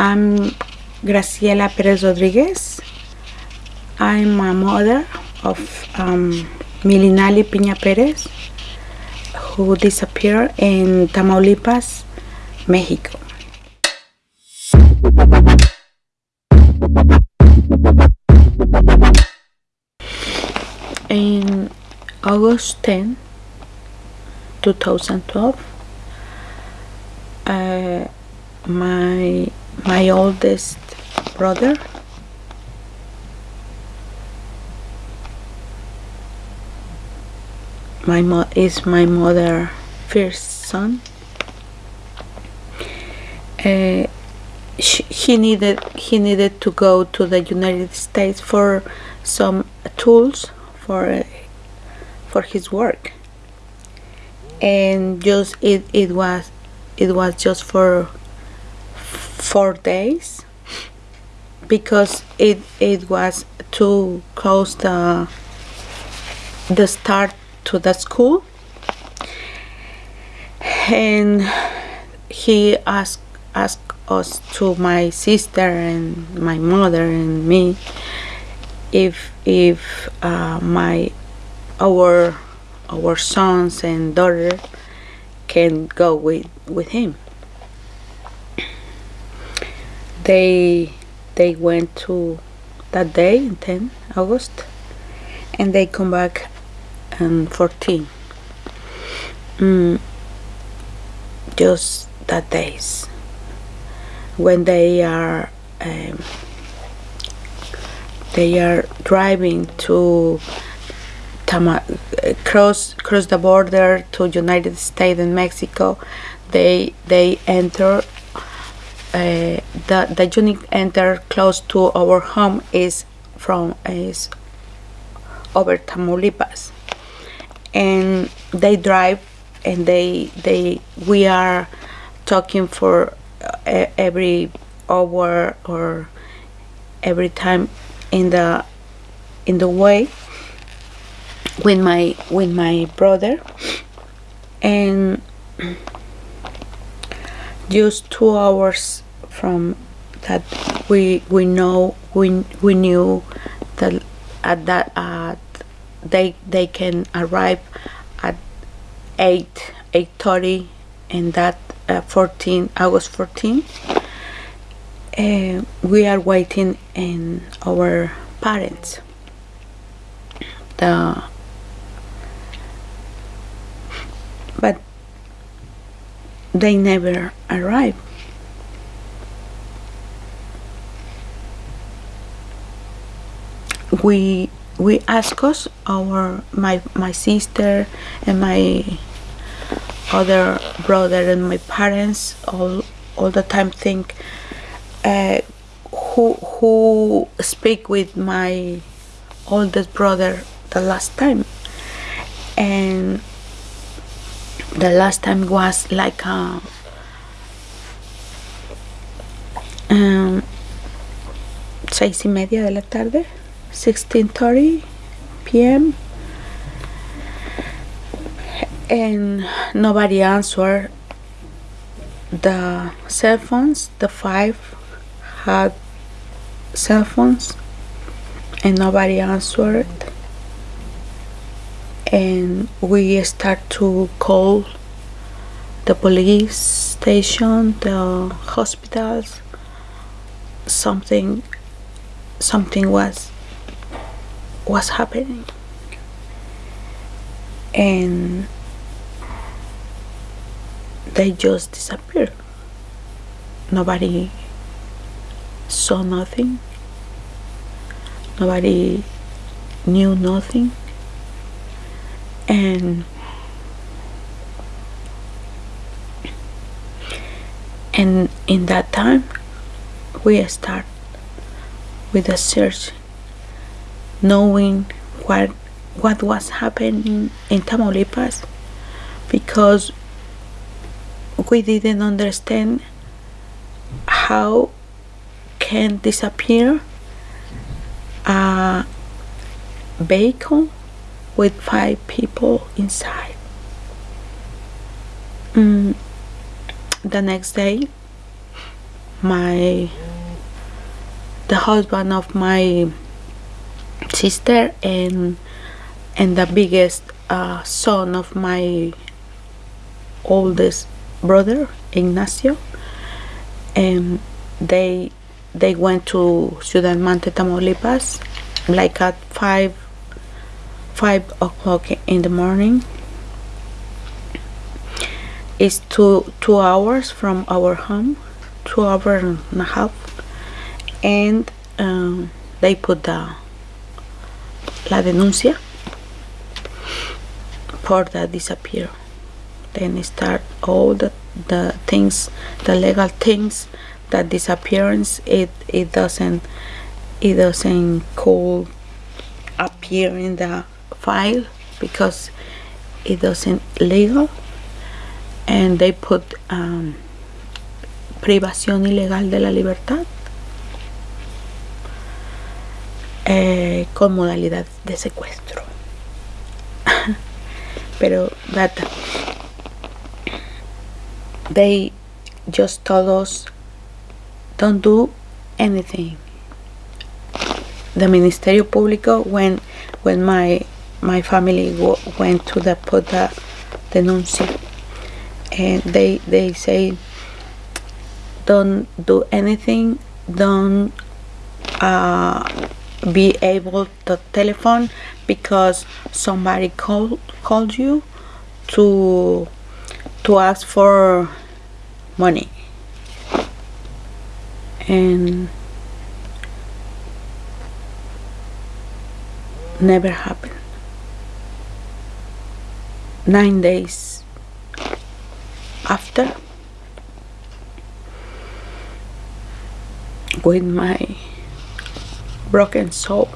I'm Graciela Perez Rodriguez. I'm a mother of um, Milynali Piña Perez, who disappeared in Tamaulipas, Mexico. In August 10, 2012, uh, my my oldest brother. My mo is my mother first son. Uh, she, he needed he needed to go to the United States for some tools for uh, for his work. And just it, it was it was just for four days because it it was too close the the start to the school. And he asked asked us to my sister and my mother and me if if uh, my our our sons and daughter can go with with him they they went to that day in 10 August and they come back on 14 mm, just that days. When they are um, they are driving to Tama cross cross the border to United States and Mexico they they enter uh, the the unit enter close to our home is from is over Tamaulipas. And they drive and they they we are talking for uh, every hour or every time in the in the way with my with my brother. And just two hours from that we we know we we knew that at that uh, they they can arrive at 8 8:30 and that uh, 14 August 14 uh, we are waiting in our parents. The they never arrive. We we ask us our my my sister and my other brother and my parents all all the time think uh, who who speak with my oldest brother the last time. And the last time was like a, um, seis y media de la tarde 16:30 p.m. and nobody answered the cell phones the five had cell phones and nobody answered and we start to call the police station the hospitals. Something something was was happening. And they just disappeared nobody saw nothing. Nobody knew nothing and and in that time we start with a search knowing what what was happening in Tamaulipas because we didn't understand how can disappear a vehicle with five people inside. Mm, the next day, my the husband of my sister and and the biggest uh, son of my oldest brother Ignacio and they they went to Ciudad Mante Tamaulipas like at five five o'clock in the morning. It's two two hours from our home two hours and a half. And um, they put the la denuncia for the disappear. Then start all the the things the legal things that disappearance. It it doesn't it doesn't call appear in the file because it doesn't legal and they put um, privación ilegal de la libertad eh, con modalidad de secuestro. Pero that they just told us don't do anything. The ministerio público when when my my family went to the put the denuncia and they they say don't do anything. Don't uh, be able to telephone because somebody called called you to to ask for money. And never happened nine days after with my broken soul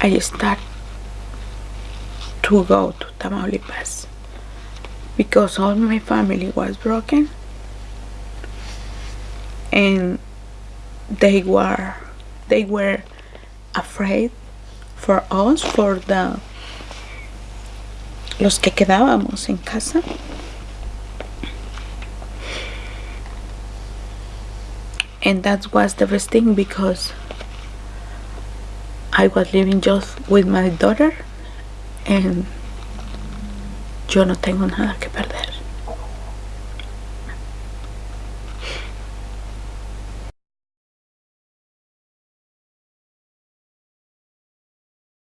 I start to go to Tamaulipas because all my family was broken and they were they were afraid for us for the los que quedábamos en casa. And that was the best thing because I was living just with my daughter and yo no tengo nada que perder